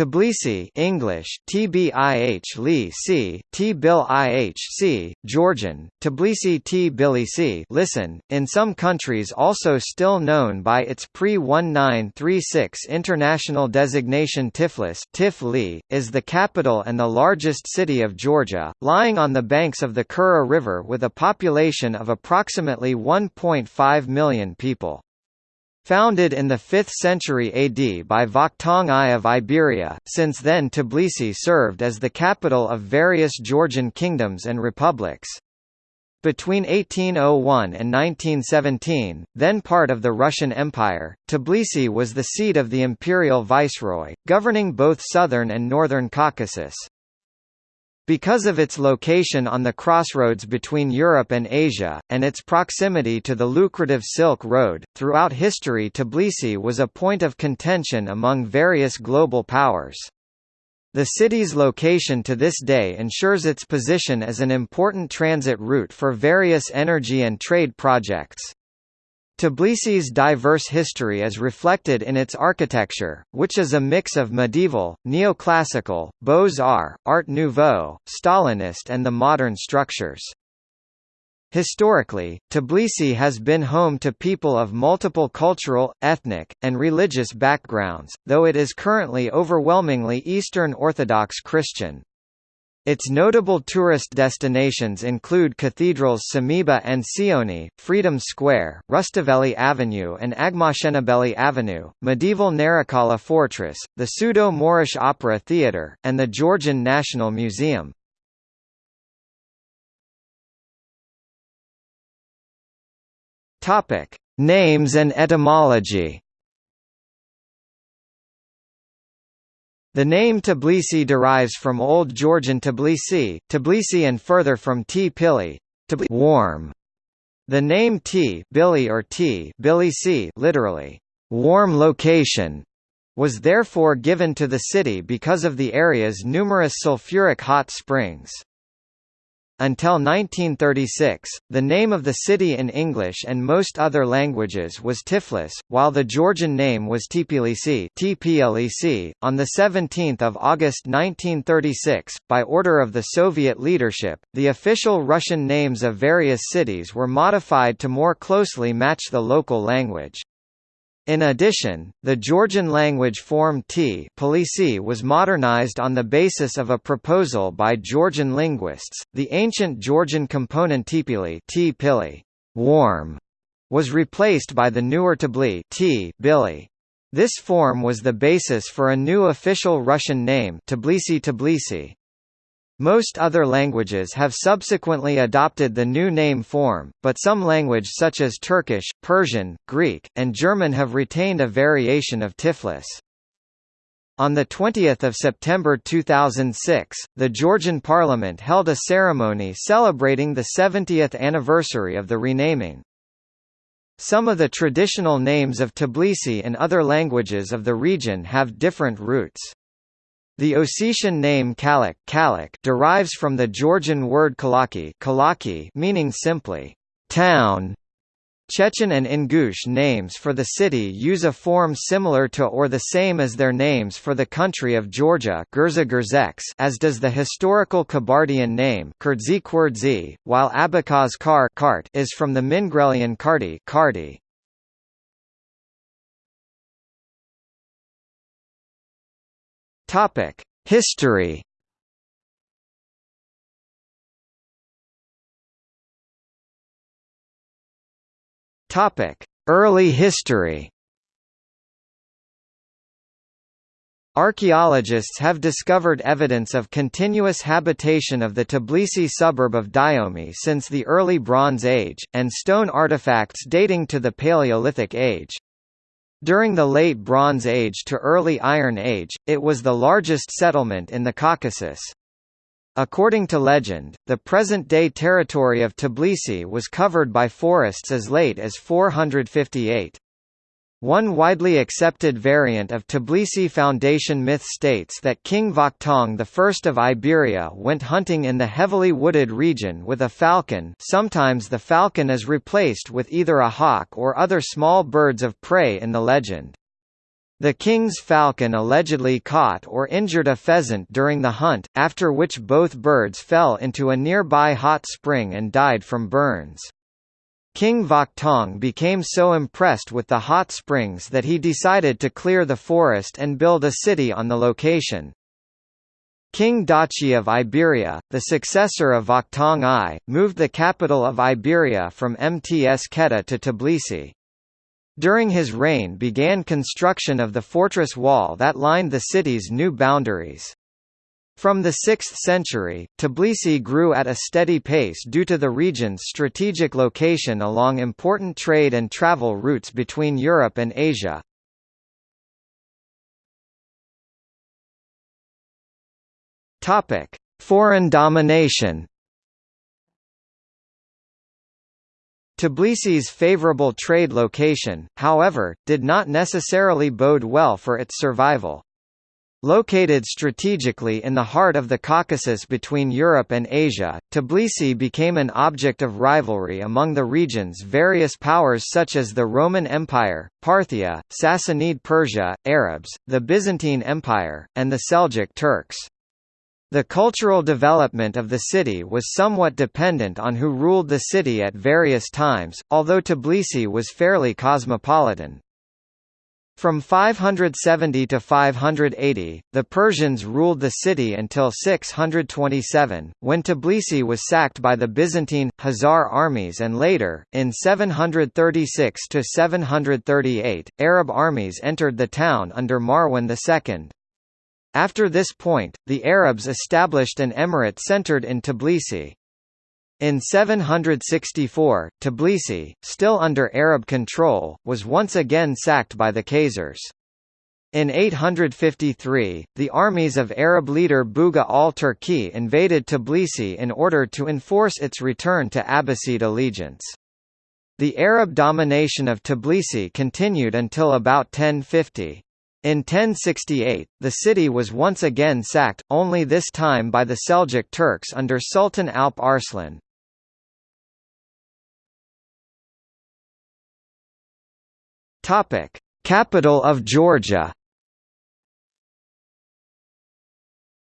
Tbilisi English TBIH Li C Tbil IHC Georgian Tbilisi Tbilisi listen in some countries also still known by its pre-1936 international designation Tiflis Tifli is the capital and the largest city of Georgia lying on the banks of the Kura River with a population of approximately 1.5 million people Founded in the 5th century AD by Vakhtang I of Iberia, since then Tbilisi served as the capital of various Georgian kingdoms and republics. Between 1801 and 1917, then part of the Russian Empire, Tbilisi was the seat of the imperial viceroy, governing both southern and northern Caucasus. Because of its location on the crossroads between Europe and Asia, and its proximity to the lucrative Silk Road, throughout history Tbilisi was a point of contention among various global powers. The city's location to this day ensures its position as an important transit route for various energy and trade projects. Tbilisi's diverse history is reflected in its architecture, which is a mix of medieval, neoclassical, Beaux-Arts, Art Nouveau, Stalinist and the modern structures. Historically, Tbilisi has been home to people of multiple cultural, ethnic, and religious backgrounds, though it is currently overwhelmingly Eastern Orthodox Christian. Its notable tourist destinations include cathedrals Sameba and Sioni, Freedom Square, Rustaveli Avenue and Aghmashenebeli Avenue, medieval Narikala Fortress, the Pseudo-Moorish Opera Theatre, and the Georgian National Museum. Names and etymology The name Tbilisi derives from Old Georgian Tbilisi, Tbilisi and further from T. Pili, warm. The name T Billy or T Tbilisi literally, warm location, was therefore given to the city because of the area's numerous sulfuric hot springs. Until 1936, the name of the city in English and most other languages was Tiflis, while the Georgian name was Tbilisi. On the 17th of August 1936, by order of the Soviet leadership, the official Russian names of various cities were modified to more closely match the local language. In addition, the Georgian language form T was modernized on the basis of a proposal by Georgian linguists. The ancient Georgian component Tpili T warm was replaced by the newer Tbli T Billy. This form was the basis for a new official Russian name Tbilisi Tbilisi. Most other languages have subsequently adopted the new name form, but some language such as Turkish, Persian, Greek, and German have retained a variation of Tiflis. On 20 September 2006, the Georgian parliament held a ceremony celebrating the 70th anniversary of the renaming. Some of the traditional names of Tbilisi in other languages of the region have different roots. The Ossetian name Kalak, derives from the Georgian word Kalaki, Kalaki meaning simply town. Chechen and Ingush names for the city use a form similar to or the same as their names for the country of Georgia as does the historical Kabardian name while Abkhaz Kar is from the Mingrelian Kardi, Topic: History. Topic: Early history. Archaeologists have discovered evidence of continuous habitation of the Tbilisi suburb of Dighomi since the early Bronze Age, and stone artifacts dating to the Paleolithic Age. During the Late Bronze Age to Early Iron Age, it was the largest settlement in the Caucasus. According to legend, the present-day territory of Tbilisi was covered by forests as late as 458. One widely accepted variant of Tbilisi Foundation myth states that King Vakhtang I of Iberia went hunting in the heavily wooded region with a falcon sometimes the falcon is replaced with either a hawk or other small birds of prey in the legend. The king's falcon allegedly caught or injured a pheasant during the hunt, after which both birds fell into a nearby hot spring and died from burns. King Vakhtang became so impressed with the hot springs that he decided to clear the forest and build a city on the location. King Dachi of Iberia, the successor of Vakhtang I, moved the capital of Iberia from Mtskheta to Tbilisi. During his reign began construction of the fortress wall that lined the city's new boundaries. From the 6th century, Tbilisi grew at a steady pace due to the region's strategic location along important trade and travel routes between Europe and Asia. Foreign domination. Tbilisi's favorable trade location, however, did not necessarily bode well for its survival. Located strategically in the heart of the Caucasus between Europe and Asia, Tbilisi became an object of rivalry among the region's various powers such as the Roman Empire, Parthia, Sassanid Persia, Arabs, the Byzantine Empire, and the Seljuk Turks. The cultural development of the city was somewhat dependent on who ruled the city at various times, although Tbilisi was fairly cosmopolitan. From 570 to 580, the Persians ruled the city until 627, when Tbilisi was sacked by the Byzantine, Khazar armies and later, in 736 to 738, Arab armies entered the town under Marwan II. After this point, the Arabs established an emirate centered in Tbilisi. In 764, Tbilisi, still under Arab control, was once again sacked by the Khazars. In 853, the armies of Arab leader Bugha al-Turki invaded Tbilisi in order to enforce its return to Abbasid allegiance. The Arab domination of Tbilisi continued until about 1050. In 1068, the city was once again sacked, only this time by the Seljuk Turks under Sultan Alp Arslan. Topic: Capital of Georgia.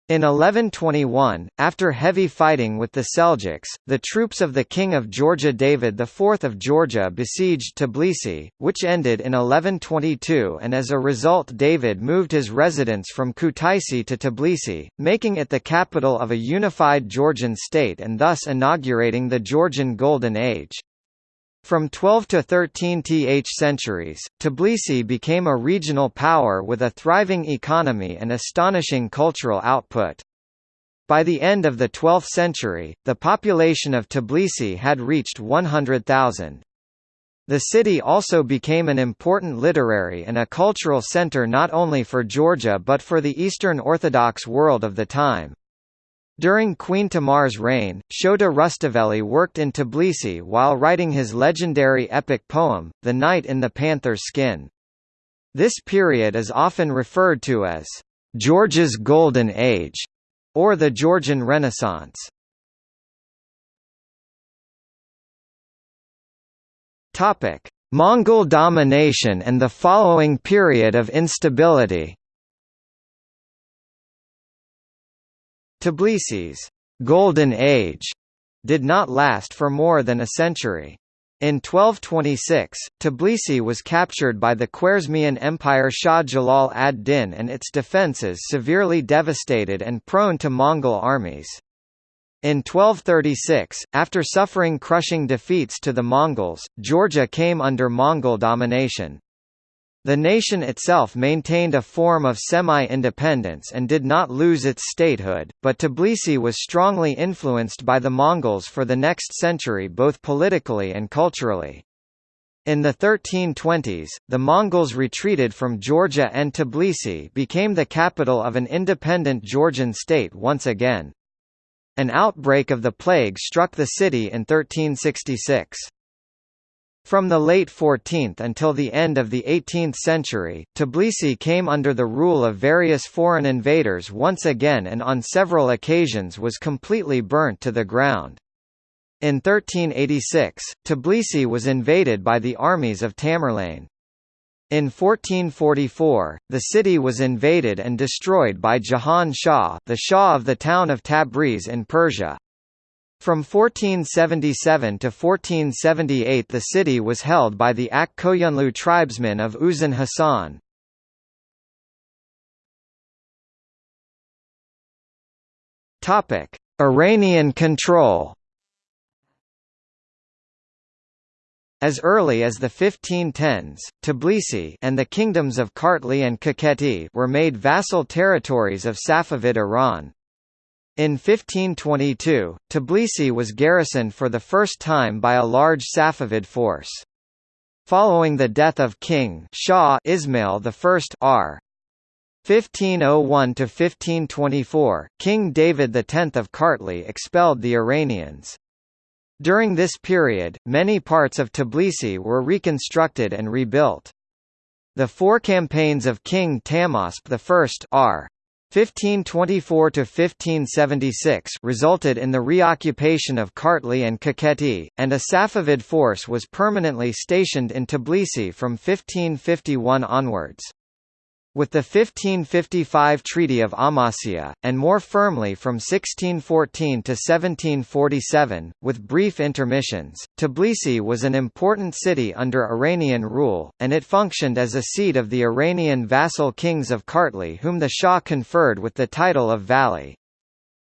In 1121, after heavy fighting with the Seljuks, the troops of the King of Georgia David IV of Georgia besieged Tbilisi, which ended in 1122 and as a result David moved his residence from Kutaisi to Tbilisi, making it the capital of a unified Georgian state and thus inaugurating the Georgian Golden Age. From 12 to 13th centuries, Tbilisi became a regional power with a thriving economy and astonishing cultural output. By the end of the 12th century, the population of Tbilisi had reached 100,000. The city also became an important literary and a cultural center not only for Georgia but for the Eastern Orthodox world of the time. During Queen Tamar's reign, Shota Rustaveli worked in Tbilisi while writing his legendary epic poem, The Knight in the Panther's Skin. This period is often referred to as Georgia's Golden Age, or the Georgian Renaissance. Mongol domination and the following period of instability Tbilisi's «Golden Age» did not last for more than a century. In 1226, Tbilisi was captured by the Khwarezmian Empire Shah Jalal ad-Din and its defences severely devastated and prone to Mongol armies. In 1236, after suffering crushing defeats to the Mongols, Georgia came under Mongol domination. The nation itself maintained a form of semi-independence and did not lose its statehood, but Tbilisi was strongly influenced by the Mongols for the next century both politically and culturally. In the 1320s, the Mongols retreated from Georgia and Tbilisi became the capital of an independent Georgian state once again. An outbreak of the plague struck the city in 1366. From the late 14th until the end of the 18th century, Tbilisi came under the rule of various foreign invaders once again and on several occasions was completely burnt to the ground. In 1386, Tbilisi was invaded by the armies of Tamerlane. In 1444, the city was invaded and destroyed by Jahan Shah, the Shah of the town of Tabriz in Persia. From 1477 to 1478 the city was held by the Ak Koyunlu tribesmen of Uzun Hasan. Iranian control As early as the 1510s, Tbilisi and the kingdoms of Kartli and Kakheti were made vassal territories of Safavid Iran. In 1522, Tbilisi was garrisoned for the first time by a large Safavid force. Following the death of King Shah Ismail I R. 1501–1524, King David X of Kartli expelled the Iranians. During this period, many parts of Tbilisi were reconstructed and rebuilt. The four campaigns of King Tahmasp I r. 1524–1576 resulted in the reoccupation of Kartli and Kakheti, and a Safavid force was permanently stationed in Tbilisi from 1551 onwards. With the 1555 Treaty of Amasya, and more firmly from 1614 to 1747, with brief intermissions, Tbilisi was an important city under Iranian rule, and it functioned as a seat of the Iranian vassal kings of Kartli whom the Shah conferred with the title of Vali.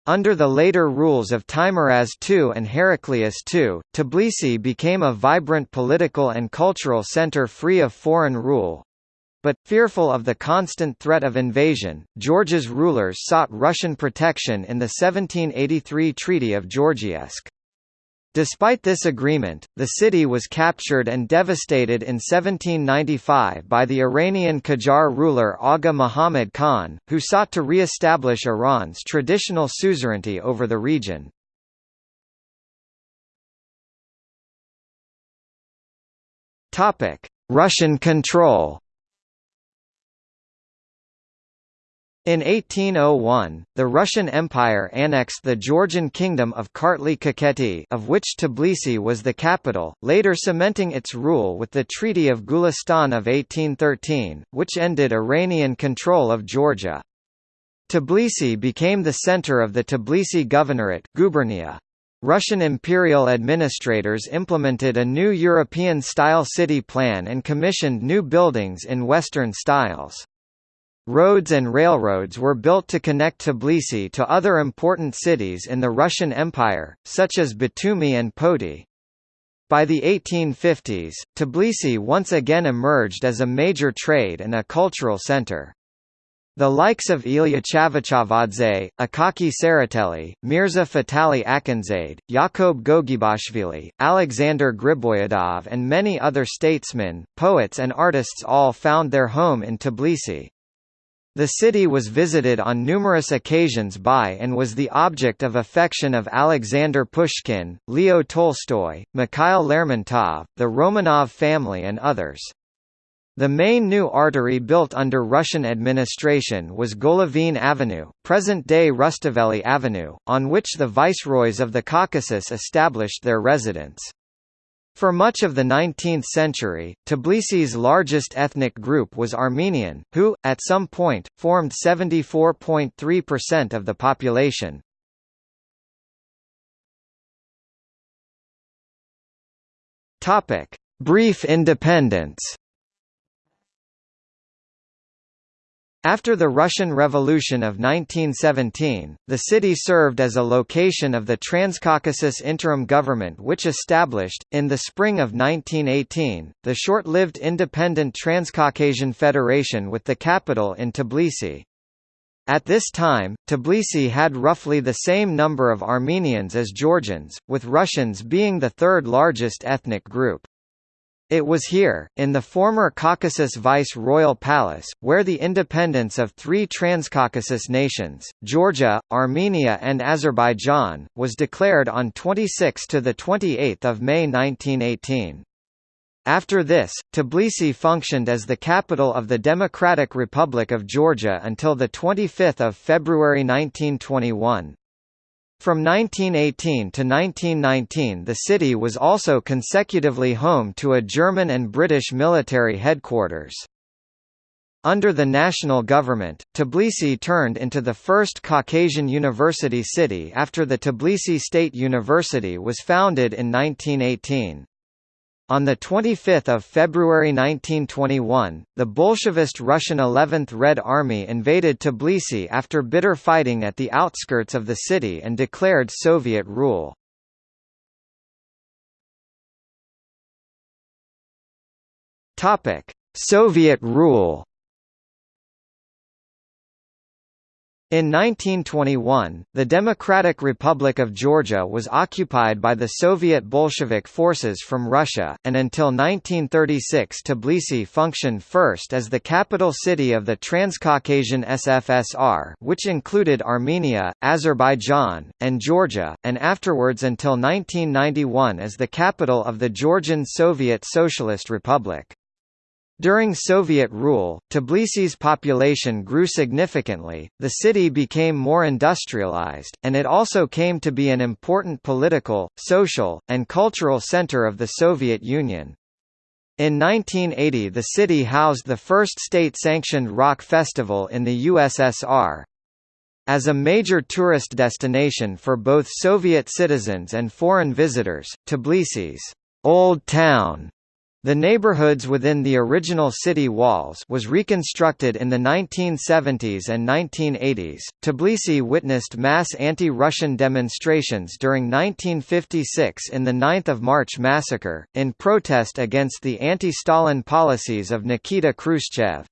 Under the later rules of Teimuraz II and Heraclius II, Tbilisi became a vibrant political and cultural center free of foreign rule, but, fearful of the constant threat of invasion, Georgia's rulers sought Russian protection in the 1783 Treaty of Georgievsk. Despite this agreement, the city was captured and devastated in 1795 by the Iranian Qajar ruler Agha Muhammad Khan, who sought to re-establish Iran's traditional suzerainty over the region. Russian control In 1801, the Russian Empire annexed the Georgian kingdom of Kartli-Kakheti of which Tbilisi was the capital, later cementing its rule with the Treaty of Gulistan of 1813, which ended Iranian control of Georgia. Tbilisi became the center of the Tbilisi Governorate gubernia. Russian imperial administrators implemented a new European-style city plan and commissioned new buildings in Western styles. Roads and railroads were built to connect Tbilisi to other important cities in the Russian Empire, such as Batumi and Poti. By the 1850s, Tbilisi once again emerged as a major trade and a cultural center. The likes of Ilya Chavchavadze, Akaki Tsereteli, Mirza Fatali Akhundzade, Yakob Gogebashvili, Alexander Griboyedov and many other statesmen, poets and artists all found their home in Tbilisi. The city was visited on numerous occasions by and was the object of affection of Alexander Pushkin, Leo Tolstoy, Mikhail Lermontov, the Romanov family and others. The main new artery built under Russian administration was Golovin Avenue, present-day Rustaveli Avenue, on which the viceroys of the Caucasus established their residence. For much of the 19th century, Tbilisi's largest ethnic group was Armenian, who, at some point, formed 74.3% of the population. Brief independence After the Russian Revolution of 1917, the city served as a location of the Transcaucasus Interim Government which established, in the spring of 1918, the short-lived independent Transcaucasian Federation with the capital in Tbilisi. At this time, Tbilisi had roughly the same number of Armenians as Georgians, with Russians being the third largest ethnic group. It was here, in the former Caucasus Vice-Royal Palace, where the independence of three Transcaucasus nations, Georgia, Armenia and Azerbaijan, was declared on 26 to 28 May 1918. After this, Tbilisi functioned as the capital of the Democratic Republic of Georgia until 25 February 1921. From 1918 to 1919 the city was also consecutively home to a German and British military headquarters. Under the national government, Tbilisi turned into the first Caucasian university city after the Tbilisi State University was founded in 1918. On 25 February 1921, the Bolshevist Russian 11th Red Army invaded Tbilisi after bitter fighting at the outskirts of the city and declared Soviet rule. Soviet rule In 1921, the Democratic Republic of Georgia was occupied by the Soviet Bolshevik forces from Russia, and until 1936 Tbilisi functioned first as the capital city of the Transcaucasian SFSR which included Armenia, Azerbaijan, and Georgia, and afterwards until 1991 as the capital of the Georgian Soviet Socialist Republic. During Soviet rule, Tbilisi's population grew significantly, the city became more industrialized, and it also came to be an important political, social, and cultural center of the Soviet Union. In 1980 the city housed the first state-sanctioned rock festival in the USSR. As a major tourist destination for both Soviet citizens and foreign visitors, Tbilisi's Old Town the neighborhoods within the original city walls was reconstructed in the 1970s and 1980s. Tbilisi witnessed mass anti-Russian demonstrations during 1956 in the 9th of March massacre, in protest against the anti-Stalin policies of Nikita Khrushchev.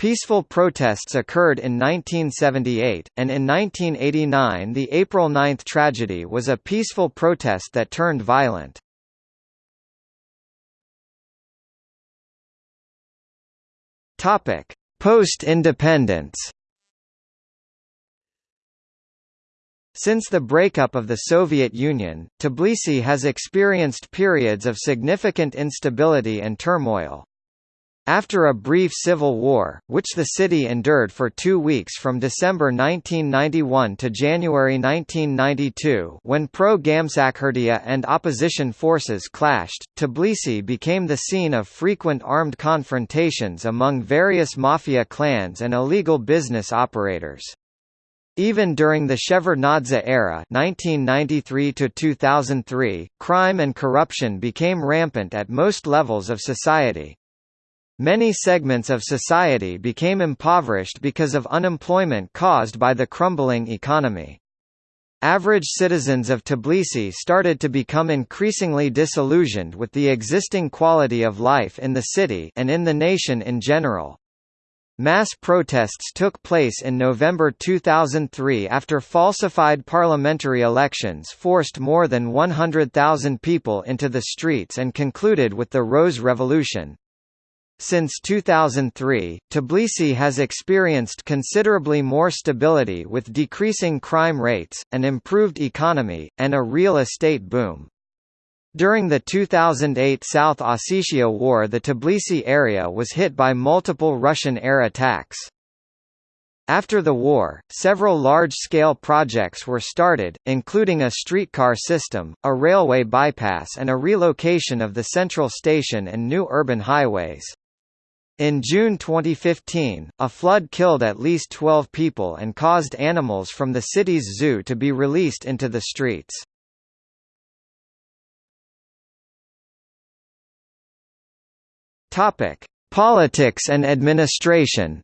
Peaceful protests occurred in 1978, and in 1989 the April 9 tragedy was a peaceful protest that turned violent. Topic: Post-independence. Since the breakup of the Soviet Union, Tbilisi has experienced periods of significant instability and turmoil. After a brief civil war, which the city endured for two weeks from December 1991 to January 1992 when pro-Gamsakhurdia and opposition forces clashed, Tbilisi became the scene of frequent armed confrontations among various mafia clans and illegal business operators. Even during the Shevardnadze era 1993 crime and corruption became rampant at most levels of society. Many segments of society became impoverished because of unemployment caused by the crumbling economy. Average citizens of Tbilisi started to become increasingly disillusioned with the existing quality of life in the city and in the nation in general. Mass protests took place in November 2003 after falsified parliamentary elections forced more than 100,000 people into the streets and concluded with the Rose Revolution. Since 2003, Tbilisi has experienced considerably more stability with decreasing crime rates, an improved economy, and a real estate boom. During the 2008 South Ossetia War the Tbilisi area was hit by multiple Russian air attacks. After the war, several large-scale projects were started, including a streetcar system, a railway bypass and a relocation of the central station and new urban highways. In June 2015, a flood killed at least 12 people and caused animals from the city's zoo to be released into the streets. Politics and administration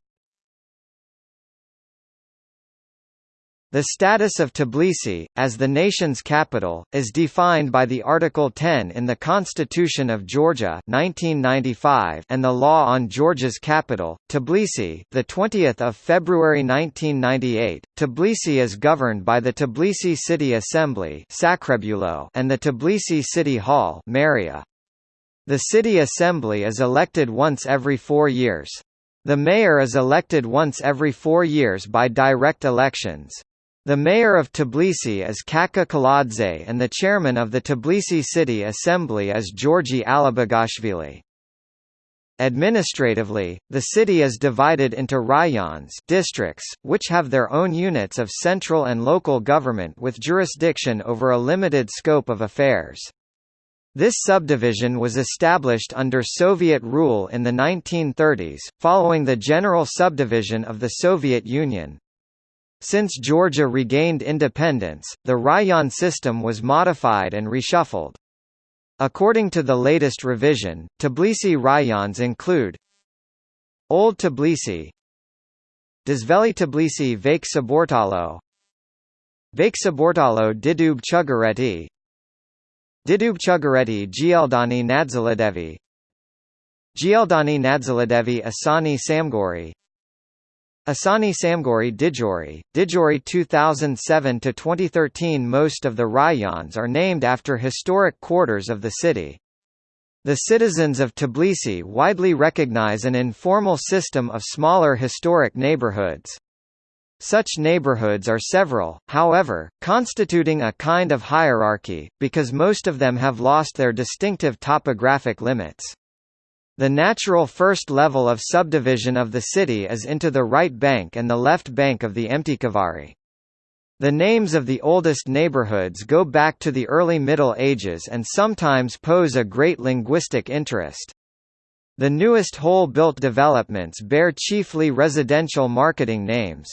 The status of Tbilisi, as the nation's capital, is defined by the Article 10 in the Constitution of Georgia 1995 and the Law on Georgia's Capital, Tbilisi the 20th of February 1998. Tbilisi is governed by the Tbilisi City Assembly and the Tbilisi City Hall. The City Assembly is elected once every four years. The mayor is elected once every four years by direct elections. The mayor of Tbilisi is Kakha Kaladze and the chairman of the Tbilisi City Assembly is Georgi Alibegashvili. Administratively, the city is divided into rayons districts, which have their own units of central and local government with jurisdiction over a limited scope of affairs. This subdivision was established under Soviet rule in the 1930s, following the general subdivision of the Soviet Union. Since Georgia regained independence, the rayon system was modified and reshuffled. According to the latest revision, Tbilisi rayons include Old Tbilisi Dzveli Tbilisi Vake Saburtalo Vake Saburtalo Didub Chugureti Didub Chugureti Gldani Nadzaladevi Gldani Nadzaladevi Isani Samgori Isani Samgori Didgori, Didgori 2007 to 2013 Most of the rayons are named after historic quarters of the city. The citizens of Tbilisi widely recognize an informal system of smaller historic neighborhoods. Such neighborhoods are several, however, constituting a kind of hierarchy, because most of them have lost their distinctive topographic limits. The natural first level of subdivision of the city is into the right bank and the left bank of the Mtkvari. The names of the oldest neighborhoods go back to the early Middle Ages and sometimes pose a great linguistic interest. The newest whole-built developments bear chiefly residential marketing names.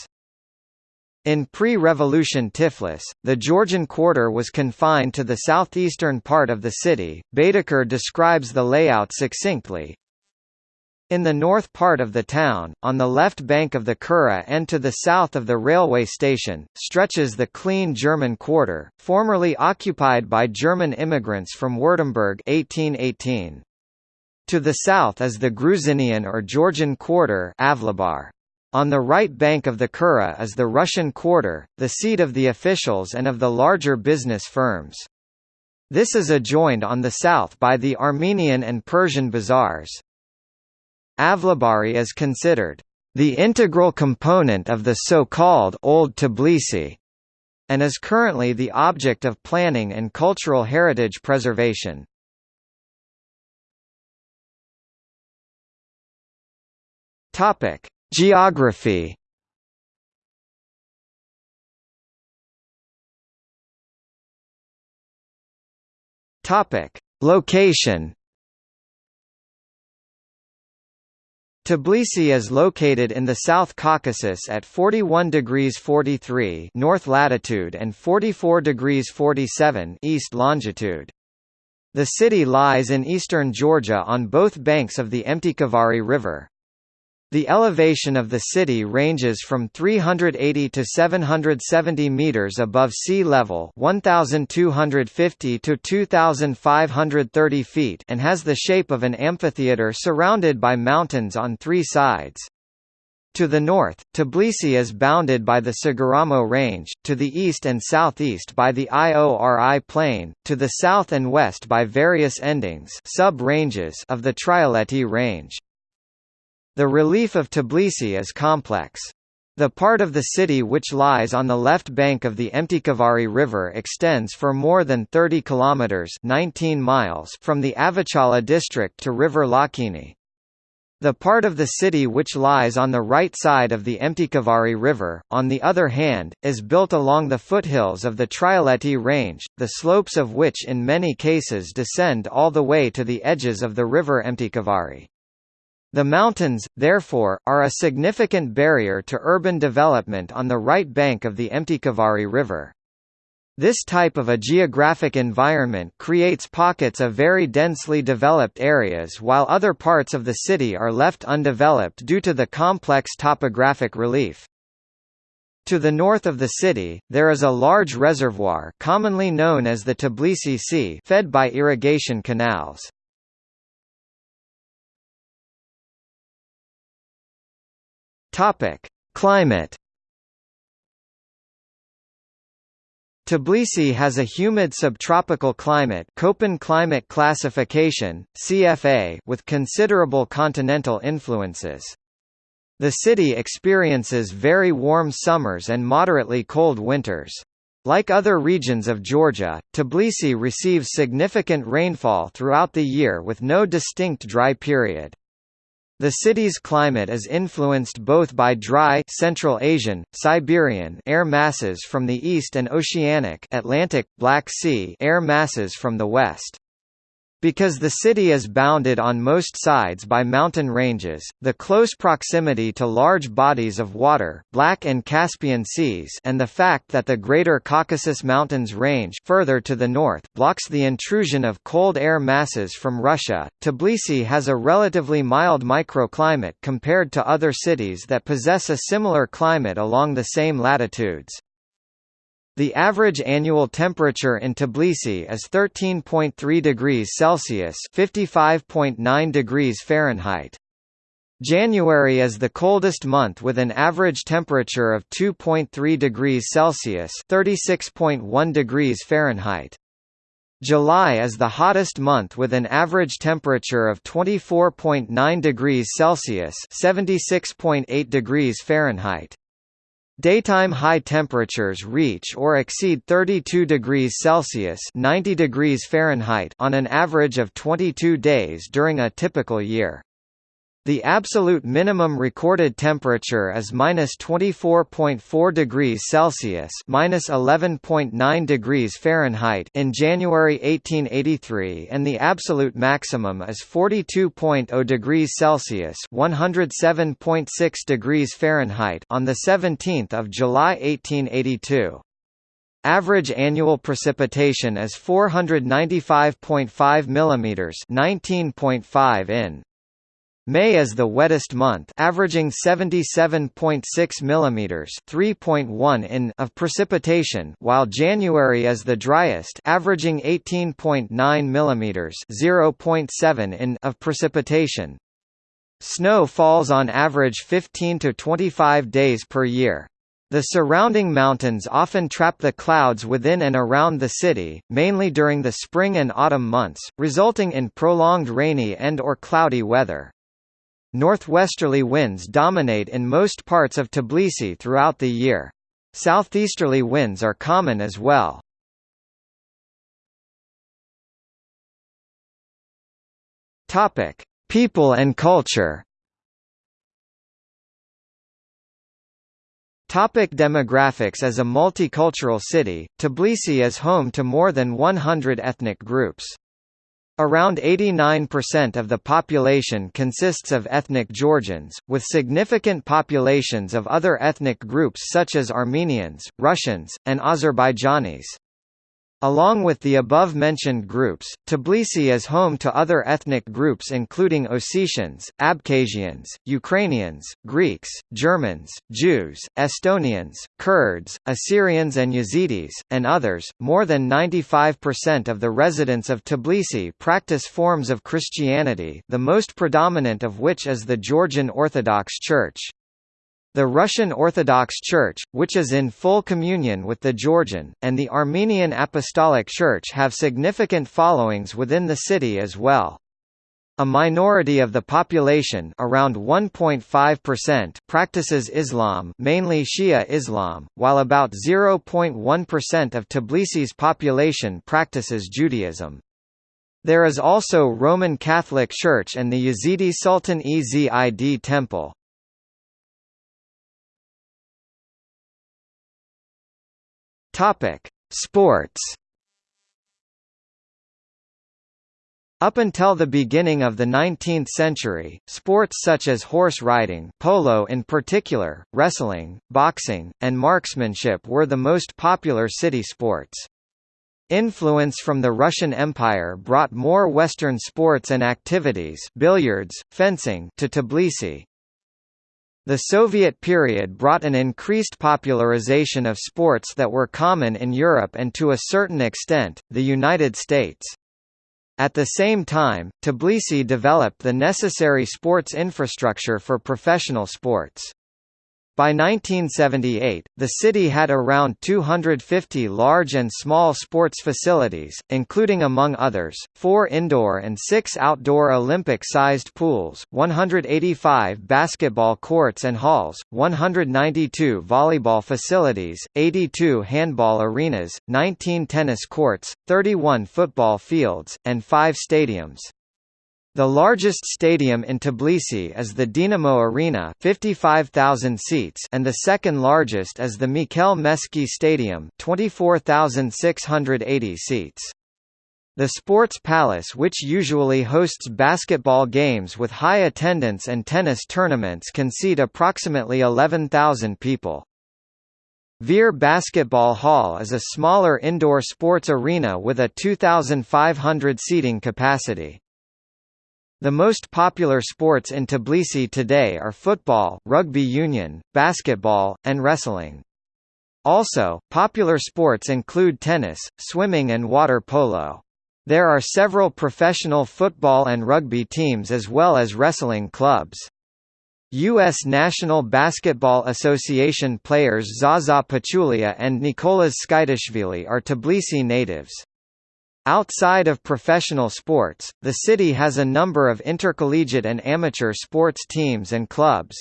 In pre-revolution Tiflis, the Georgian quarter was confined to the southeastern part of the city. Baedeker describes the layout succinctly. In the north part of the town, on the left bank of the Kura and to the south of the railway station, stretches the clean German quarter, formerly occupied by German immigrants from Württemberg 1818. To the south is the Gruzinian or Georgian quarter Avlabar. On the right bank of the Kura is the Russian Quarter, the seat of the officials and of the larger business firms. This is adjoined on the south by the Armenian and Persian bazaars. Avlabari is considered the integral component of the so-called Old Tbilisi, and is currently the object of planning and cultural heritage preservation. Topic: Geography Topic: Location. Tbilisi is located in the South Caucasus at 41 degrees 43 north latitude and 44 degrees 47 east longitude. The city lies in eastern Georgia on both banks of the Mtkvari River. The elevation of the city ranges from 380 to 770 meters above sea level, 1250 to 2530 feet, and has the shape of an amphitheater surrounded by mountains on three sides. To the north, Tbilisi is bounded by the Saguramo Range, to the east and southeast by the Iori Plain, to the south and west by various endings of the Trialeti Range. The relief of Tbilisi is complex. The part of the city which lies on the left bank of the Mtkvari River extends for more than 30 kilometers (19 miles) from the Avchala district to River Lochini. The part of the city which lies on the right side of the Mtkvari River, on the other hand, is built along the foothills of the Trialeti Range, the slopes of which in many cases descend all the way to the edges of the river Mtkvari. The mountains, therefore, are a significant barrier to urban development on the right bank of the Mtkvari River. This type of a geographic environment creates pockets of very densely developed areas while other parts of the city are left undeveloped due to the complex topographic relief. To the north of the city, there is a large reservoir commonly known as the Tbilisi Sea fed by irrigation canals. Topic: Climate. Tbilisi has a humid subtropical climate Köppen climate classification, CFA with considerable continental influences. The city experiences very warm summers and moderately cold winters. Like other regions of Georgia, Tbilisi receives significant rainfall throughout the year with no distinct dry period. The city's climate is influenced both by dry Central Asian, Siberian air masses from the east and oceanic Atlantic, Black Sea air masses from the west. Because the city is bounded on most sides by mountain ranges, the close proximity to large bodies of water Black and Caspian Seas and the fact that the Greater Caucasus Mountains range further to the north blocks the intrusion of cold air masses from Russia, Tbilisi has a relatively mild microclimate compared to other cities that possess a similar climate along the same latitudes. The average annual temperature in Tbilisi is 13.3 degrees Celsius (55.9 degrees Fahrenheit). January is the coldest month with an average temperature of 2.3 degrees Celsius (36.1 degrees Fahrenheit). July is the hottest month with an average temperature of 24.9 degrees Celsius (76.8 degrees Fahrenheit). Daytime high temperatures reach or exceed 32 degrees Celsius (90 degrees Fahrenheit) on an average of 22 days during a typical year. The absolute minimum recorded temperature is minus 24.4 degrees Celsius minus 11.9 degrees Fahrenheit in January 1883 and the absolute maximum is 42.0 degrees Celsius 107.6 degrees Fahrenheit on the 17th of July 1882. Average annual precipitation is 495.5 mm 19.5 in. May is the wettest month, averaging 77.6 mm (3.1 in) of precipitation, while January is the driest, averaging 18.9 mm (0.7 in) of precipitation. Snow falls on average 15 to 25 days per year. The surrounding mountains often trap the clouds within and around the city, mainly during the spring and autumn months, resulting in prolonged rainy and or cloudy weather. Northwesterly winds dominate in most parts of Tbilisi throughout the year. Southeasterly winds are common as well. Topic: People and culture. Topic demographics As a multicultural city, Tbilisi is home to more than 100 ethnic groups. Around 89% of the population consists of ethnic Georgians, with significant populations of other ethnic groups such as Armenians, Russians, and Azerbaijanis. Along with the above-mentioned groups, Tbilisi is home to other ethnic groups including Ossetians, Abkhazians, Ukrainians, Greeks, Germans, Jews, Estonians, Kurds, Assyrians and Yazidis, and others. More than 95% of the residents of Tbilisi practice forms of Christianity, the most predominant of which is the Georgian Orthodox Church. The Russian Orthodox Church, which is in full communion with the Georgian, and the Armenian Apostolic Church have significant followings within the city as well. A minority of the population around 1.5% practices Islam mainly Shia Islam, while about 0.1% of Tbilisi's population practices Judaism. There is also Roman Catholic Church and the Yazidi Sultan Ezid Temple. Topic: Sports. Up until the beginning of the 19th century, sports such as horse riding polo in particular, wrestling, boxing, and marksmanship were the most popular city sports. Influence from the Russian Empire brought more Western sports and activities billiards, fencing to Tbilisi. The Soviet period brought an increased popularization of sports that were common in Europe and to a certain extent, the United States. At the same time, Tbilisi developed the necessary sports infrastructure for professional sports. By 1978, the city had around 250 large and small sports facilities, including among others, four indoor and six outdoor Olympic-sized pools, 185 basketball courts and halls, 192 volleyball facilities, 82 handball arenas, 19 tennis courts, 31 football fields, and five stadiums. The largest stadium in Tbilisi is the Dinamo Arena 55,000 seats and the second largest is the Mikhail Meskhi Stadium 24,680 seats. The Sports Palace which usually hosts basketball games with high attendance and tennis tournaments can seat approximately 11,000 people. Vere Basketball Hall is a smaller indoor sports arena with a 2,500 seating capacity. The most popular sports in Tbilisi today are football, rugby union, basketball, and wrestling. Also, popular sports include tennis, swimming and water polo. There are several professional football and rugby teams as well as wrestling clubs. U.S. National Basketball Association players Zaza Pachulia and Nicolas Tskitishvili are Tbilisi natives. Outside of professional sports, the city has a number of intercollegiate and amateur sports teams and clubs.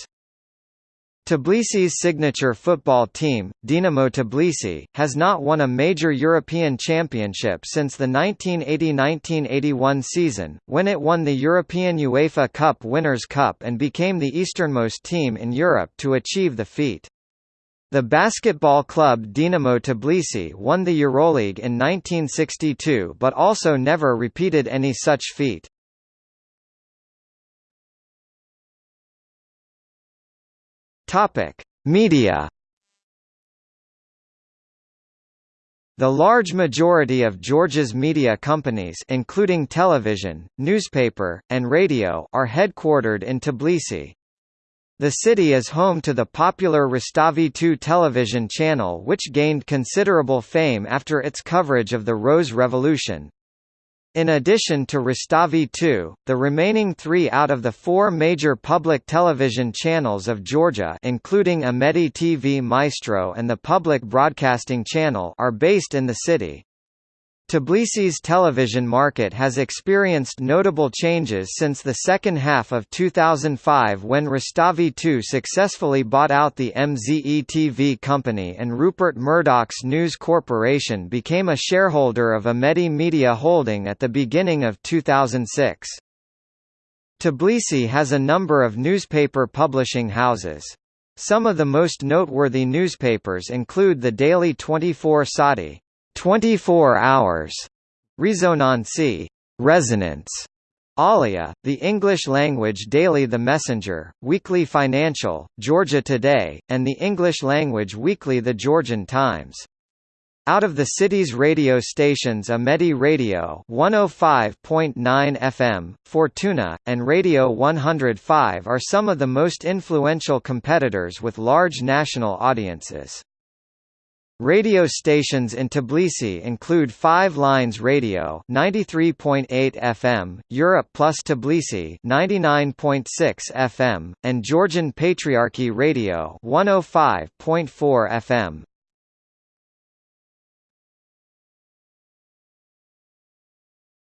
Tbilisi's signature football team, Dinamo Tbilisi, has not won a major European championship since the 1980–1981 season, when it won the European UEFA Cup Winners' Cup and became the easternmost team in Europe to achieve the feat. The basketball club Dinamo Tbilisi won the Euroleague in 1962 but also never repeated any such feat. Topic: Media The large majority of Georgia's media companies including television, newspaper, and radio are headquartered in Tbilisi. The city is home to the popular Rustavi 2 television channel which gained considerable fame after its coverage of the Rose Revolution. In addition to Rustavi 2, the remaining three out of the four major public television channels of Georgia including Imedi TV Maestro and the Public Broadcasting Channel are based in the city. Tbilisi's television market has experienced notable changes since the second half of 2005 when Rustavi 2 successfully bought out the MZE TV company and Rupert Murdoch's News Corporation became a shareholder of Imedi Media Holding at the beginning of 2006. Tbilisi has a number of newspaper publishing houses. Some of the most noteworthy newspapers include the daily 24 Saati, 24 hours, resonance, Alia, the English-language daily The Messenger, Weekly Financial, Georgia Today, and the English-language weekly The Georgian Times. Out of the city's radio stations Imedi Radio 105.9 FM, Fortuna, and Radio 105 are some of the most influential competitors with large national audiences. Radio stations in Tbilisi include Five Lines Radio 93.8 FM, Europe Plus Tbilisi 99.6 FM, and Georgian Patriarchy Radio 105.4 FM.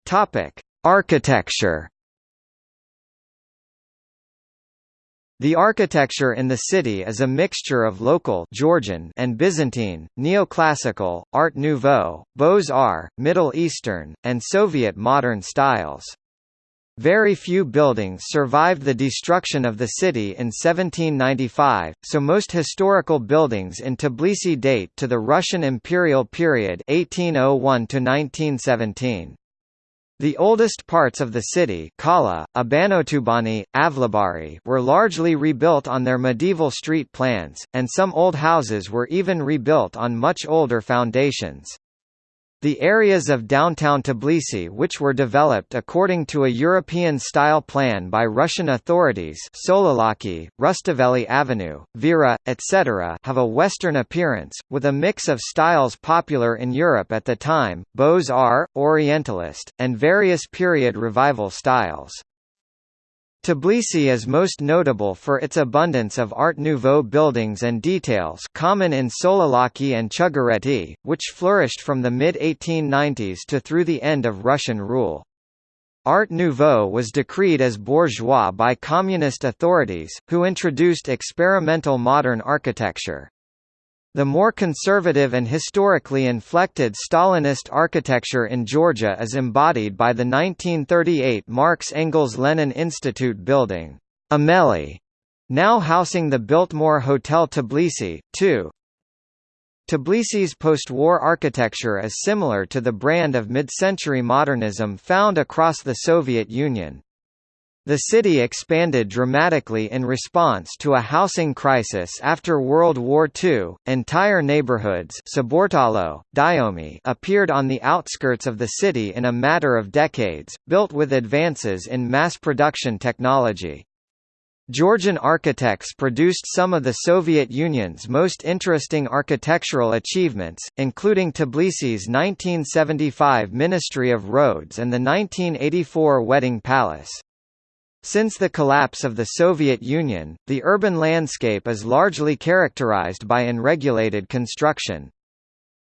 Topic: Architecture The architecture in the city is a mixture of local Georgian and Byzantine, neoclassical, Art Nouveau, Beaux-Arts, Middle Eastern, and Soviet modern styles. Very few buildings survived the destruction of the city in 1795, so most historical buildings in Tbilisi date to the Russian imperial period 1801 to 1917. The oldest parts of the city Kala, Abanotubani, Avlabari were largely rebuilt on their medieval street plans, and some old houses were even rebuilt on much older foundations. The areas of downtown Tbilisi which were developed according to a European-style plan by Russian authorities Sololaki, Rustaveli Avenue, Vera, etc. have a Western appearance, with a mix of styles popular in Europe at the time, Beaux-Arts, Orientalist, and various period revival styles. Tbilisi is most notable for its abundance of Art Nouveau buildings and details common in Sololaki and Chugureti, which flourished from the mid-1890s to through the end of Russian rule. Art Nouveau was decreed as bourgeois by communist authorities, who introduced experimental modern architecture. The more conservative and historically inflected Stalinist architecture in Georgia is embodied by the 1938 Marx Engels Lenin Institute building, IMELI, now housing the Biltmore Hotel Tbilisi, too. Tbilisi's post-war architecture is similar to the brand of mid-century modernism found across the Soviet Union. The city expanded dramatically in response to a housing crisis after World War II. Entire neighborhoods Saburtalo, Dighomi appeared on the outskirts of the city in a matter of decades, built with advances in mass production technology. Georgian architects produced some of the Soviet Union's most interesting architectural achievements, including Tbilisi's 1975 Ministry of Roads and the 1984 Wedding Palace. Since the collapse of the Soviet Union, the urban landscape is largely characterized by unregulated construction.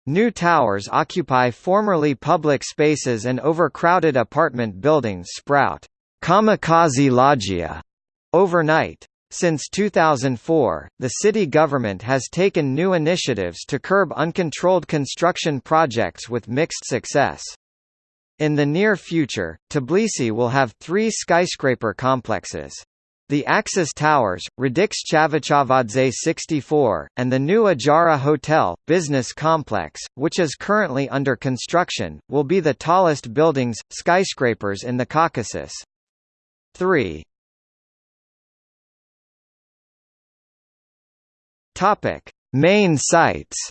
New towers occupy formerly public spaces and overcrowded apartment buildings sprout kamikaze loggia overnight. Since 2004, the city government has taken new initiatives to curb uncontrolled construction projects with mixed success. In the near future, Tbilisi will have three skyscraper complexes. The Axis Towers, Radix 64, and the new Ajara Hotel, business complex, which is currently under construction, will be the tallest buildings, skyscrapers in the Caucasus. 3. Main sites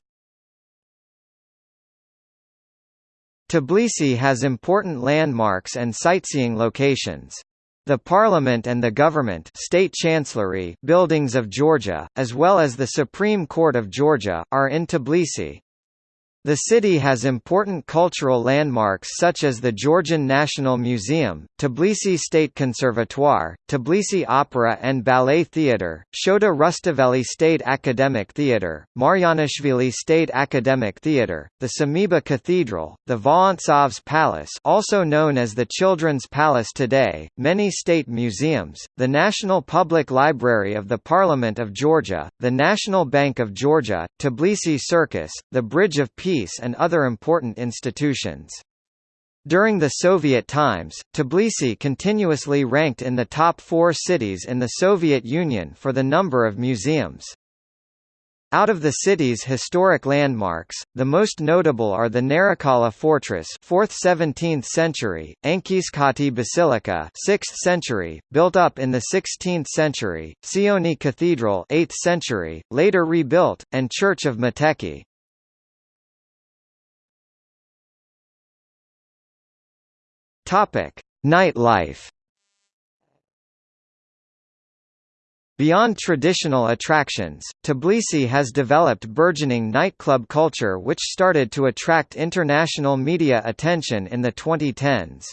Tbilisi has important landmarks and sightseeing locations. The Parliament and the Government State Chancellery buildings of Georgia, as well as the Supreme Court of Georgia, are in Tbilisi. The city has important cultural landmarks such as the Georgian National Museum, Tbilisi State Conservatoire, Tbilisi Opera and Ballet Theatre, Shota Rustaveli State Academic Theatre, Marjanishvili State Academic Theatre, the Sameba Cathedral, the Vorontsov's Palace also known as the Children's Palace today, many state museums, the National Public Library of the Parliament of Georgia, the National Bank of Georgia, Tbilisi Circus, the Bridge of Peace And other important institutions. During the Soviet times, Tbilisi continuously ranked in the top four cities in the Soviet Union for the number of museums. Out of the city's historic landmarks, the most notable are the Narikala Fortress 4th–17th century, Anchiskhati Basilica 6th century, built up in the 16th century, Sioni Cathedral 8th century, later rebuilt, and Church of Metekhi. Topic: Nightlife. Beyond traditional attractions, Tbilisi has developed burgeoning nightclub culture which started to attract international media attention in the 2010s.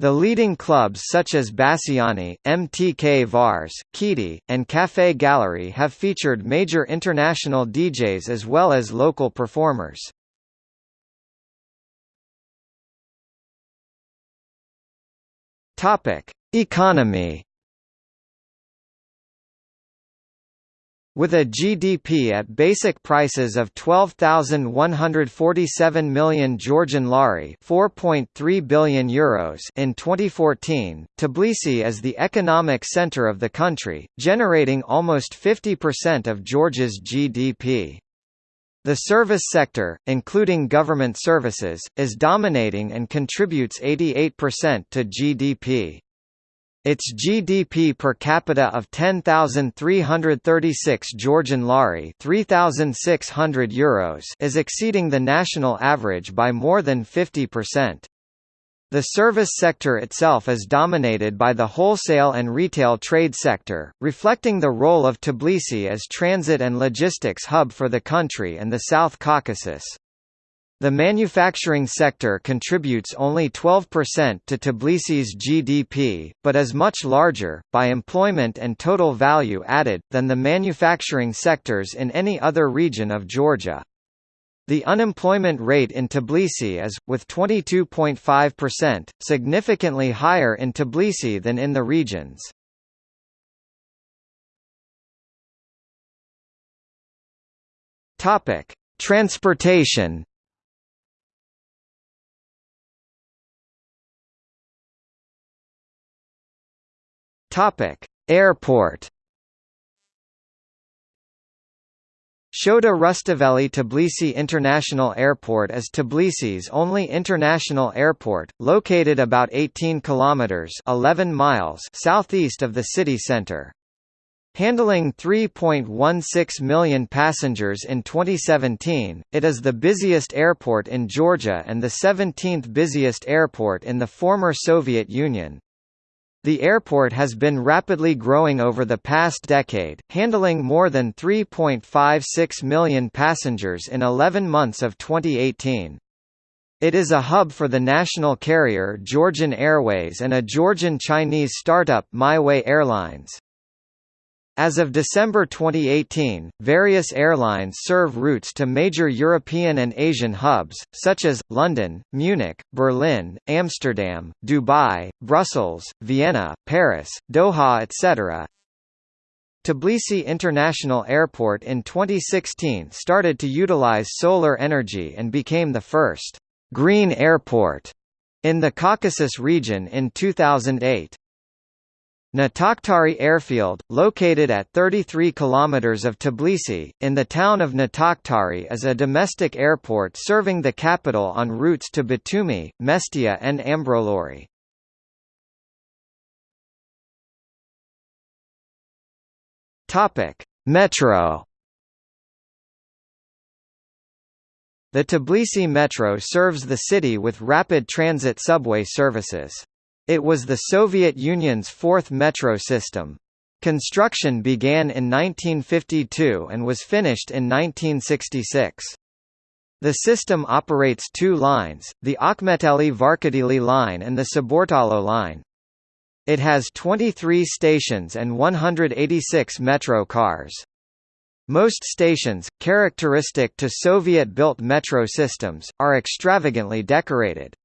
The leading clubs such as Bassiani, MTK Vars, KHIDI, and Café Gallery have featured major international DJs as well as local performers. Topic: Economy. With a GDP at basic prices of 12,147 million Georgian lari (4.3 billion euros) in 2014, Tbilisi is the economic center of the country, generating almost 50% of Georgia's GDP. The service sector, including government services, is dominating and contributes 88% to GDP. Its GDP per capita of 10,336 Georgian lari 3,600 euros is exceeding the national average by more than 50%. The service sector itself is dominated by the wholesale and retail trade sector, reflecting the role of Tbilisi as transit and logistics hub for the country and the South Caucasus. The manufacturing sector contributes only 12% to Tbilisi's GDP, but is much larger, by employment and total value added, than the manufacturing sectors in any other region of Georgia. The unemployment rate in Tbilisi is, with 22.5%, significantly higher in Tbilisi than in the regions. Topic: Transportation. Topic: Airport. Shota Rustaveli Tbilisi International Airport is Tbilisi's only international airport, located about 18 kilometers (11 miles) southeast of the city center. Handling 3.16 million passengers in 2017, it is the busiest airport in Georgia and the 17th busiest airport in the former Soviet Union. The airport has been rapidly growing over the past decade, handling more than 3.56 million passengers in 11 months of 2018. It is a hub for the national carrier Georgian Airways and a Georgian-Chinese startup Myway Airlines. As of December 2018, various airlines serve routes to major European and Asian hubs, such as, London, Munich, Berlin, Amsterdam, Dubai, Brussels, Vienna, Paris, Doha etc. Tbilisi International Airport in 2016 started to utilize solar energy and became the first «green airport» in the Caucasus region in 2008. Natakhtari Airfield, located at 33 km of Tbilisi, in the town of Natakhtari is a domestic airport serving the capital on routes to Batumi, Mestia and Ambrolauri. Metro The Tbilisi Metro serves the city with rapid transit subway services. It was the Soviet Union's fourth metro system. Construction began in 1952 and was finished in 1966. The system operates two lines, the Akhmeteli-Varketili line and the Saburtalo line. It has 23 stations and 186 metro cars. Most stations, characteristic to Soviet-built metro systems, are extravagantly decorated.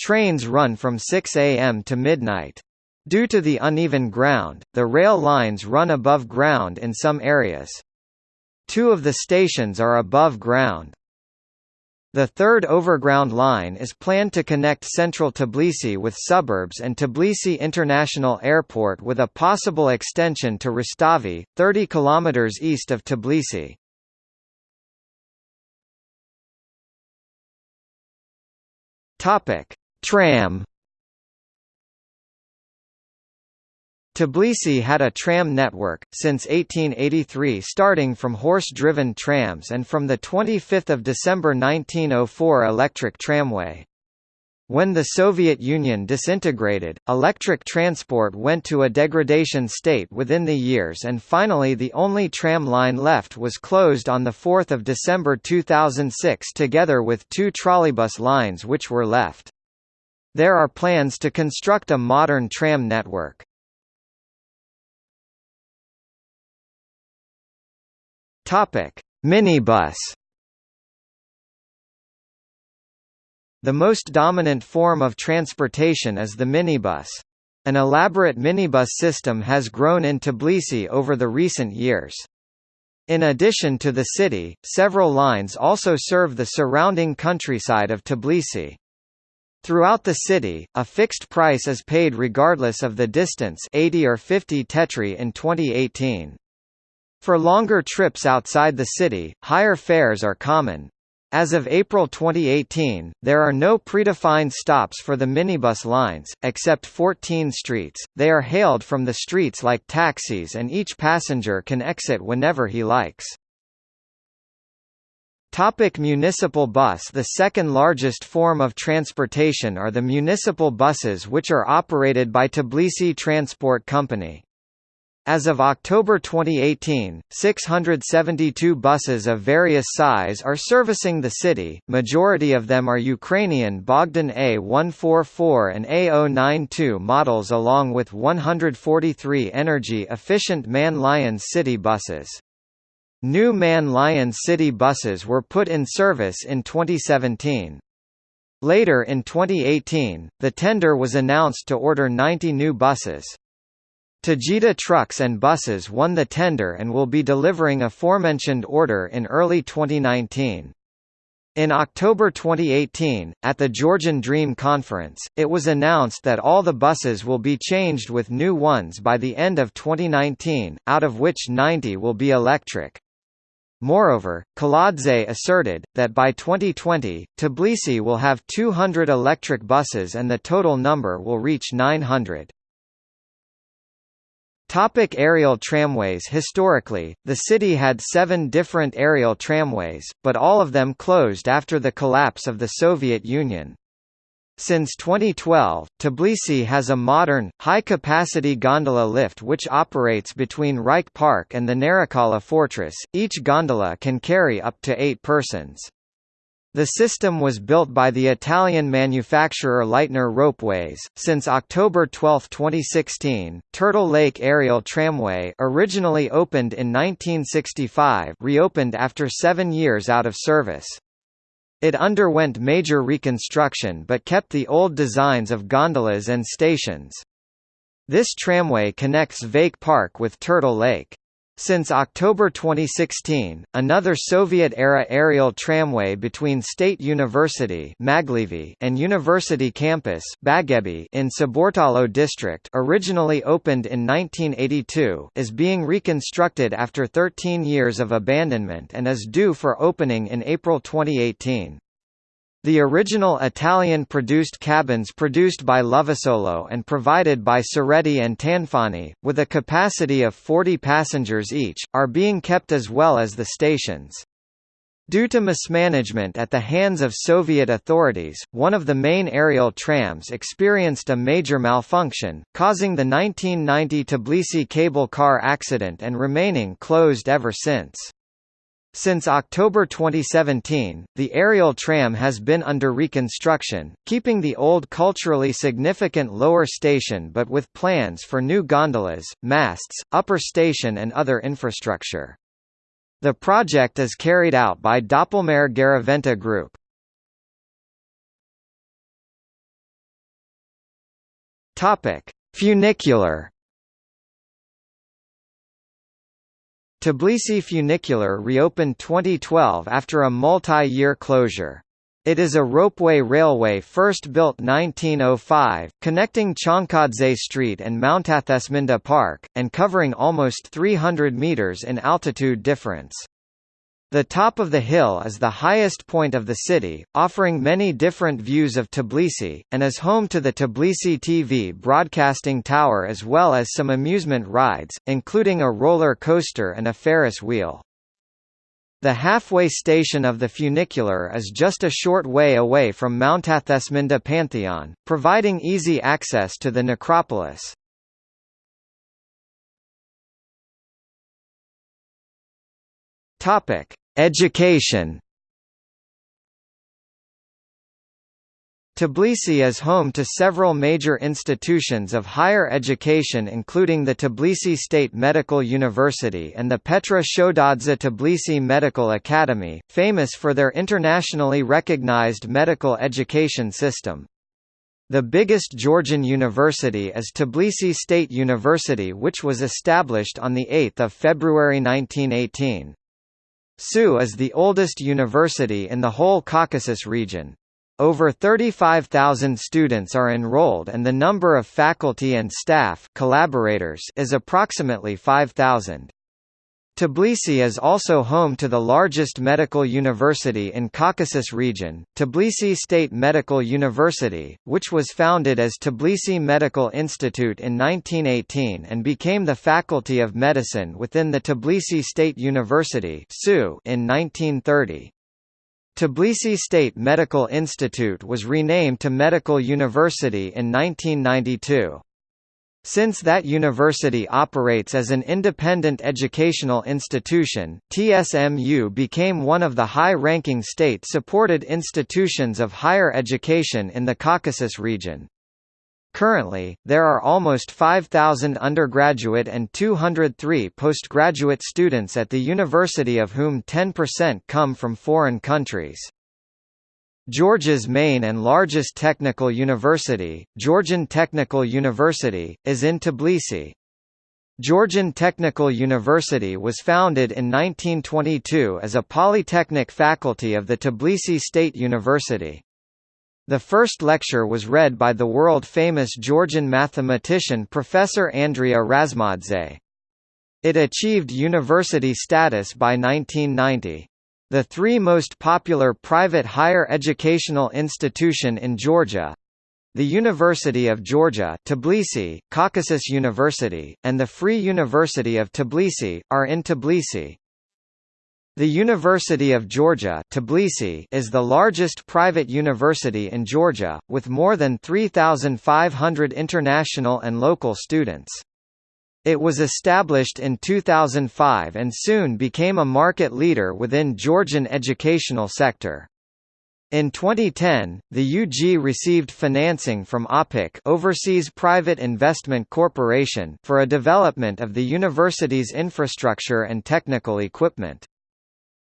Trains run from 6 am to midnight. Due to the uneven ground, the rail lines run above ground in some areas. Two of the stations are above ground. The third overground line is planned to connect central Tbilisi with suburbs and Tbilisi International Airport with a possible extension to Rustavi, 30 km east of Tbilisi. Topic: Tram Tbilisi had a tram network, since 1883 starting from horse-driven trams and from 25 December 1904 electric tramway. When the Soviet Union disintegrated, electric transport went to a degradation state within the years and finally the only tram line left was closed on 4 December 2006 together with two trolleybus lines which were left. There are plans to construct a modern tram network. Topic: Minibus. The most dominant form of transportation is the minibus. An elaborate minibus system has grown in Tbilisi over the recent years. In addition to the city, several lines also serve the surrounding countryside of Tbilisi. Throughout the city, a fixed price is paid regardless of the distance 80 or 50 tetri in 2018. For longer trips outside the city, higher fares are common. As of April 2018, there are no predefined stops for the minibus lines, except 14 streets. They are hailed from the streets like taxis and each passenger can exit whenever he likes. Topic municipal bus The second largest form of transportation are the municipal buses which are operated by Tbilisi Transport Company. As of October 2018, 672 buses of various size are servicing the city, majority of them are Ukrainian Bogdan A144 and A092 models along with 143 energy-efficient MAN Lions city buses. New Man Lion City buses were put in service in 2017. Later in 2018, the tender was announced to order 90 new buses. Tajida Trucks and Buses won the tender and will be delivering aforementioned order in early 2019. In October 2018, at the Georgian Dream Conference, it was announced that all the buses will be changed with new ones by the end of 2019, out of which 90 will be electric. Moreover, Kaladze asserted, that by 2020, Tbilisi will have 200 electric buses and the total number will reach 900. Topic aerial tramways Historically, the city had seven different aerial tramways, but all of them closed after the collapse of the Soviet Union. Since 2012, Tbilisi has a modern, high-capacity gondola lift which operates between Rike Park and the Narikala Fortress. Each gondola can carry up to eight persons. The system was built by the Italian manufacturer Leitner Ropeways. Since October 12, 2016, Turtle Lake Aerial Tramway, originally opened in 1965, reopened after 7 years out of service. It underwent major reconstruction but kept the old designs of gondolas and stations. This tramway connects Vake Park with Turtle Lake. Since October 2016, another Soviet-era aerial tramway between State University and University Campus in Saburtalo district originally opened in 1982 is being reconstructed after 13 years of abandonment and is due for opening in April 2018. The original Italian-produced cabins produced by Lovisolo and provided by Cerretti and Tanfani, with a capacity of 40 passengers each, are being kept as well as the stations. Due to mismanagement at the hands of Soviet authorities, one of the main aerial trams experienced a major malfunction, causing the 1990 Tbilisi cable car accident and remaining closed ever since. Since October 2017, the aerial tram has been under reconstruction, keeping the old culturally significant lower station but with plans for new gondolas, masts, upper station and other infrastructure. The project is carried out by Doppelmayr Garaventa Group. Funicular Tbilisi Funicular reopened 2012 after a multi-year closure. It is a ropeway railway first built 1905, connecting Chonkadze Street and Mtatsminda Park, and covering almost 300 metres in altitude difference. The top of the hill is the highest point of the city, offering many different views of Tbilisi, and is home to the Tbilisi TV broadcasting tower as well as some amusement rides, including a roller coaster and a Ferris wheel. The halfway station of the funicular is just a short way away from Mtatsminda Pantheon, providing easy access to the necropolis. Topic: Education Tbilisi is home to several major institutions of higher education including the Tbilisi State Medical University and the Petre Shotadze Tbilisi Medical Academy, famous for their internationally recognized medical education system. The biggest Georgian university is Tbilisi State University which was established on 8 February 1918. TSU is the oldest university in the whole Caucasus region. Over 35,000 students are enrolled and the number of faculty and staff collaborators is approximately 5,000. Tbilisi is also home to the largest medical university in Caucasus region, Tbilisi State Medical University, which was founded as Tbilisi Medical Institute in 1918 and became the Faculty of Medicine within the Tbilisi State University in 1930. Tbilisi State Medical Institute was renamed to Medical University in 1992. Since that university operates as an independent educational institution, TSMU became one of the high-ranking state-supported institutions of higher education in the Caucasus region. Currently, there are almost 5,000 undergraduate and 203 postgraduate students at the university of whom 10% come from foreign countries. Georgia's main and largest technical university, Georgian Technical University, is in Tbilisi. Georgian Technical University was founded in 1922 as a polytechnic faculty of the Tbilisi State University. The first lecture was read by the world-famous Georgian mathematician Professor Andria Razmadze. It achieved university status by 1990. The three most popular private higher educational institution in Georgia, the University of Georgia Tbilisi, Caucasus University, and the Free University of Tbilisi, are in Tbilisi. The University of Georgia Tbilisi is the largest private university in Georgia, with more than 3,500 international and local students. It was established in 2005 and soon became a market leader within Georgian educational sector. In 2010, the UG received financing from OPIC Overseas Private Investment Corporation for a development of the university's infrastructure and technical equipment.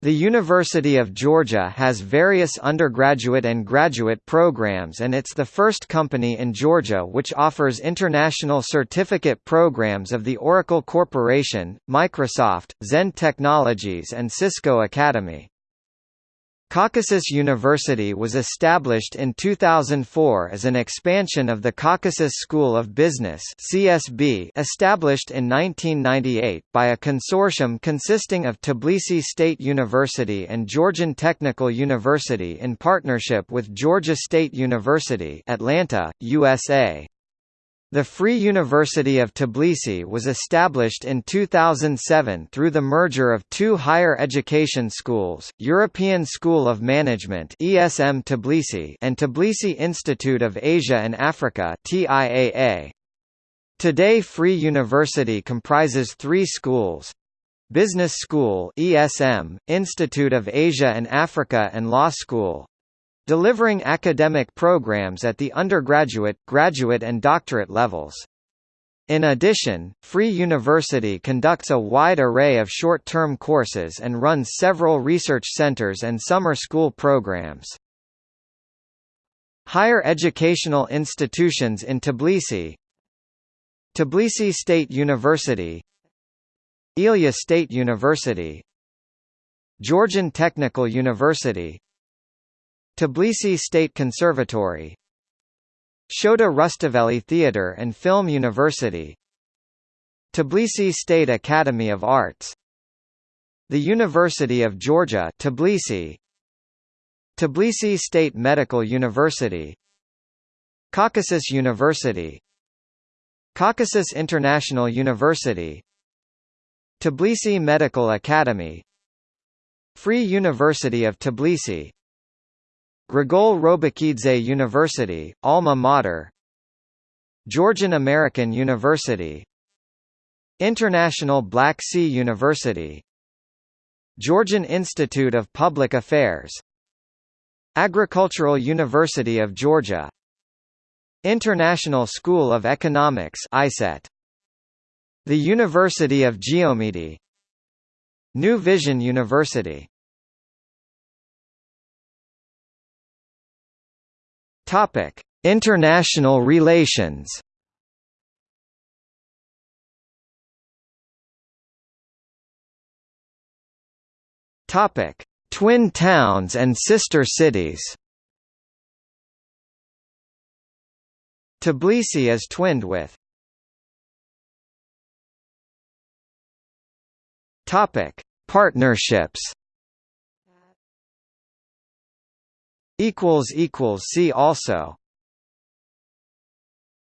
The University of Georgia has various undergraduate and graduate programs and it's the first company in Georgia which offers international certificate programs of the Oracle Corporation, Microsoft, Zend Technologies and Cisco Academy. Caucasus University was established in 2004 as an expansion of the Caucasus School of Business (CSB), established in 1998 by a consortium consisting of Tbilisi State University and Georgian Technical University in partnership with Georgia State University, Atlanta, USA. The Free University of Tbilisi was established in 2007 through the merger of two higher education schools, European School of Management ESM Tbilisi and Tbilisi Institute of Asia and Africa TIAA. Today Free University comprises three schools, Business School ESM, Institute of Asia and Africa and Law School delivering academic programs at the undergraduate, graduate and doctorate levels. In addition, Free University conducts a wide array of short-term courses and runs several research centers and summer school programs. Higher educational institutions in Tbilisi Tbilisi State University Ilia State University Georgian Technical University Tbilisi State Conservatory Shota Rustaveli Theatre and Film University Tbilisi State Academy of Arts The University of Georgia Tbilisi Tbilisi State Medical University Caucasus University Caucasus International University Tbilisi Medical Academy Free University of Tbilisi Grigol Robakidze University, Alma Mater Georgian American University International Black Sea University Georgian Institute of Public Affairs Agricultural University of Georgia International School of Economics ISET The University of Geomedi New Vision University Topic: International relations. Topic: Twin towns and sister cities. Tbilisi is twinned with. Topic: Partnerships equals equals see also